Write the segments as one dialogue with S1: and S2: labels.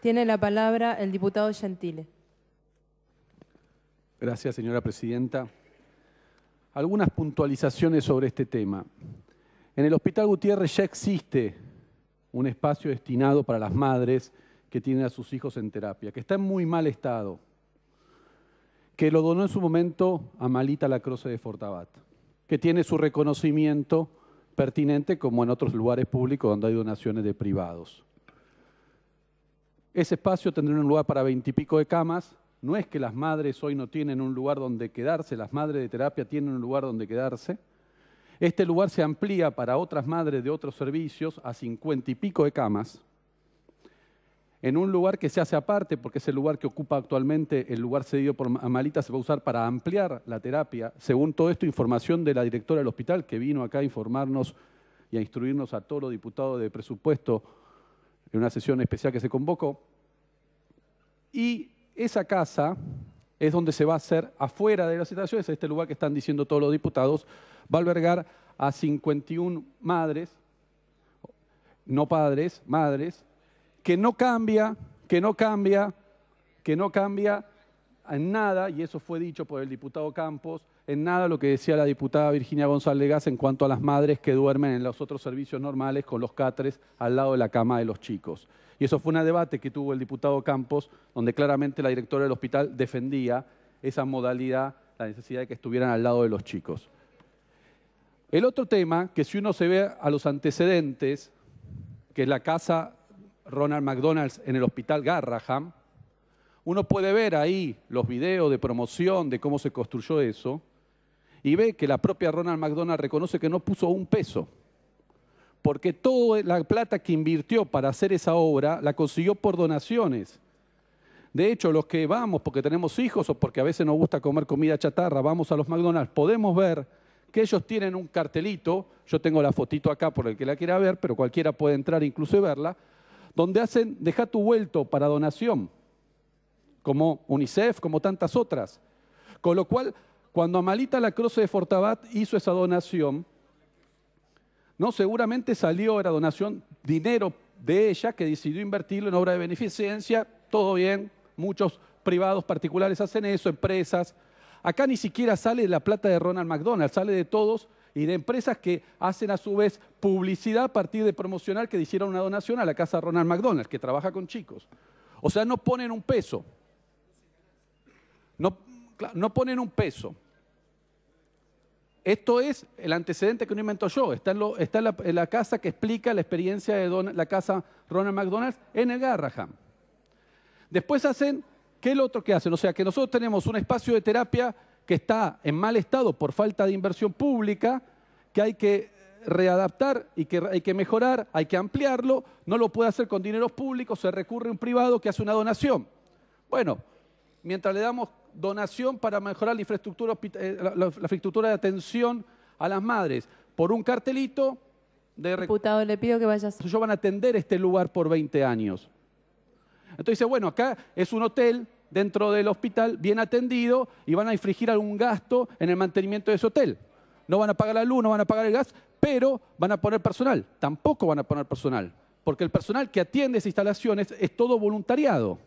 S1: Tiene la palabra el diputado Gentile.
S2: Gracias, señora presidenta. Algunas puntualizaciones sobre este tema. En el Hospital Gutiérrez ya existe un espacio destinado para las madres que tienen a sus hijos en terapia, que está en muy mal estado, que lo donó en su momento a Malita Lacroce de Fortabat, que tiene su reconocimiento pertinente como en otros lugares públicos donde hay donaciones de privados. Ese espacio tendrá un lugar para veintipico de camas. No es que las madres hoy no tienen un lugar donde quedarse, las madres de terapia tienen un lugar donde quedarse. Este lugar se amplía para otras madres de otros servicios a cincuenta y pico de camas, en un lugar que se hace aparte, porque es el lugar que ocupa actualmente, el lugar cedido por Amalita, se va a usar para ampliar la terapia. Según todo esto, información de la directora del hospital, que vino acá a informarnos y a instruirnos a todos los diputados de presupuesto en una sesión especial que se convocó. Y esa casa es donde se va a hacer afuera de las instalaciones, este lugar que están diciendo todos los diputados, va a albergar a 51 madres, no padres, madres, que no cambia, que no cambia, que no cambia en nada, y eso fue dicho por el diputado Campos, en nada lo que decía la diputada Virginia González Gas en cuanto a las madres que duermen en los otros servicios normales con los catres al lado de la cama de los chicos. Y eso fue un debate que tuvo el diputado Campos, donde claramente la directora del hospital defendía esa modalidad, la necesidad de que estuvieran al lado de los chicos. El otro tema, que si uno se ve a los antecedentes, que es la casa Ronald McDonald's en el hospital Garraham, uno puede ver ahí los videos de promoción de cómo se construyó eso y ve que la propia Ronald McDonald reconoce que no puso un peso, porque toda la plata que invirtió para hacer esa obra la consiguió por donaciones. De hecho, los que vamos porque tenemos hijos o porque a veces nos gusta comer comida chatarra, vamos a los McDonald's, podemos ver que ellos tienen un cartelito, yo tengo la fotito acá por el que la quiera ver, pero cualquiera puede entrar incluso verla, donde hacen deja tu vuelto para donación, como UNICEF, como tantas otras. Con lo cual, cuando Amalita la Croce de Fortabat hizo esa donación, no seguramente salió, era donación, dinero de ella que decidió invertirlo en obra de beneficencia, todo bien, muchos privados particulares hacen eso, empresas. Acá ni siquiera sale la plata de Ronald McDonald, sale de todos y de empresas que hacen a su vez publicidad a partir de promocional que hicieron una donación a la casa Ronald McDonald, que trabaja con chicos. O sea, no ponen un peso. No, no ponen un peso. Esto es el antecedente que no invento yo. Está, en, la, casa que explica la experiencia de la casa Ronald McDonald en el Garraham. Después hacen, ¿qué es lo otro que hacen? O sea, que nosotros tenemos un espacio de terapia que está en mal estado por falta de inversión pública, que hay que readaptar y que hay que mejorar, hay que ampliarlo, no lo puede hacer con dineros públicos, se recurre a un privado que hace una donación. Bueno, mientras le damos donación para mejorar la infraestructura, eh, la, infraestructura de atención a las madres, por un cartelito de...
S1: Diputado, le pido que vayas.
S2: Ellos van a atender este lugar por 20 años. Entonces dice, bueno, acá es un hotel dentro del hospital bien atendido y van a infringir algún gasto en el mantenimiento de ese hotel. No van a pagar la luz, no van a pagar el gas, pero van a poner personal. Tampoco van a poner personal, porque el personal que atiende esas instalaciones es todo voluntariado.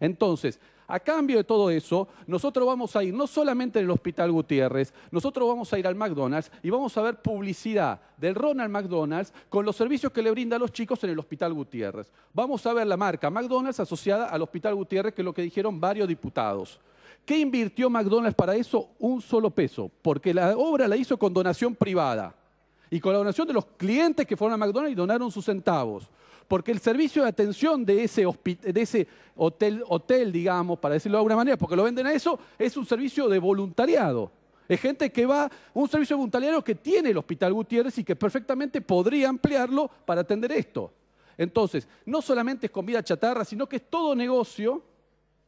S2: Entonces, a cambio de todo eso, nosotros vamos a ir no solamente en el Hospital Gutiérrez, nosotros vamos a ir al McDonald's y vamos a ver publicidad del Ronald McDonald's con los servicios que le brinda a los chicos en el Hospital Gutiérrez. Vamos a ver la marca McDonald's asociada al Hospital Gutiérrez, que es lo que dijeron varios diputados. ¿Qué invirtió McDonald's para eso? Un solo peso, porque la obra la hizo con donación privada y con la donación de los clientes que fueron a McDonald's y donaron sus centavos porque el servicio de atención de ese, hotel, digamos, para decirlo de alguna manera, porque lo venden a eso, es un servicio de voluntariado. Es gente que va, un servicio voluntariado que tiene el Hospital Gutiérrez y que perfectamente podría ampliarlo para atender esto. Entonces, no solamente es comida chatarra, sino que es todo negocio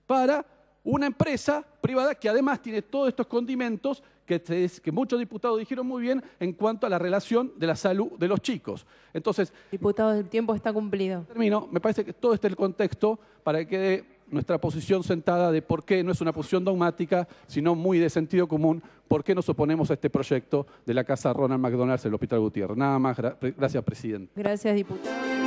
S2: para una empresa privada que además tiene todos estos condimentos que, muchos diputados dijeron muy bien en cuanto a la relación de la salud de los chicos. Entonces,
S1: diputado, el tiempo está cumplido.
S2: Termino, me parece que todo este es el contexto para que quede nuestra posición sentada de por qué no es una posición dogmática, sino muy de sentido común, por qué nos oponemos a este proyecto de la Casa Ronald McDonald's del Hospital Gutiérrez. Nada más, gracias, presidente.
S1: Gracias, diputado.